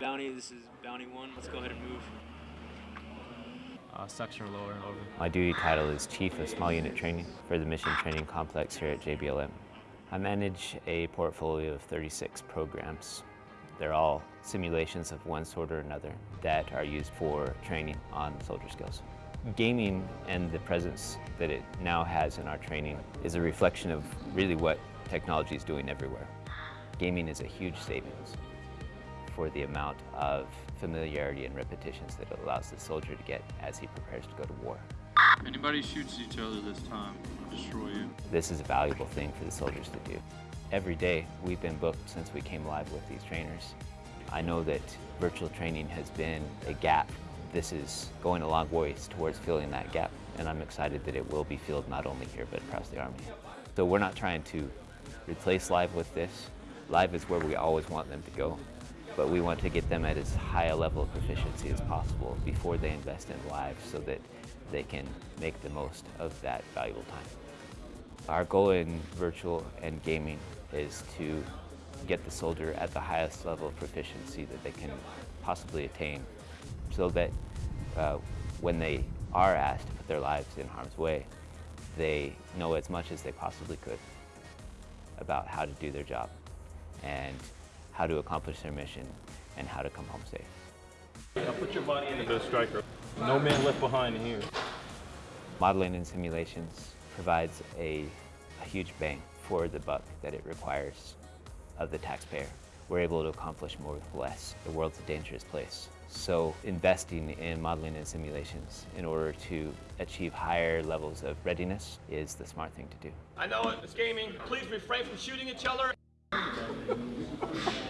Bounty, this is Bounty 1. Let's go ahead and move. Uh, section lower, over. My duty title is Chief of Small Unit Training for the Mission Training Complex here at JBLM. I manage a portfolio of 36 programs. They're all simulations of one sort or another that are used for training on soldier skills. Gaming and the presence that it now has in our training is a reflection of really what technology is doing everywhere. Gaming is a huge savings for the amount of familiarity and repetitions that it allows the soldier to get as he prepares to go to war. Anybody shoots each other this time, I'll destroy you. This is a valuable thing for the soldiers to do. Every day we've been booked since we came live with these trainers. I know that virtual training has been a gap. This is going a long ways towards filling that gap and I'm excited that it will be filled not only here but across the Army. So we're not trying to replace live with this. Live is where we always want them to go but we want to get them at as high a level of proficiency as possible before they invest in live so that they can make the most of that valuable time. Our goal in virtual and gaming is to get the soldier at the highest level of proficiency that they can possibly attain so that uh, when they are asked to put their lives in harm's way, they know as much as they possibly could about how to do their job. And how to accomplish their mission, and how to come home safe. Now put your body into the Stryker. No man left behind here. Modeling and simulations provides a, a huge bang for the buck that it requires of the taxpayer. We're able to accomplish more with less. The world's a dangerous place. So investing in modeling and simulations in order to achieve higher levels of readiness is the smart thing to do. I know it, it's gaming. Please refrain from shooting each other.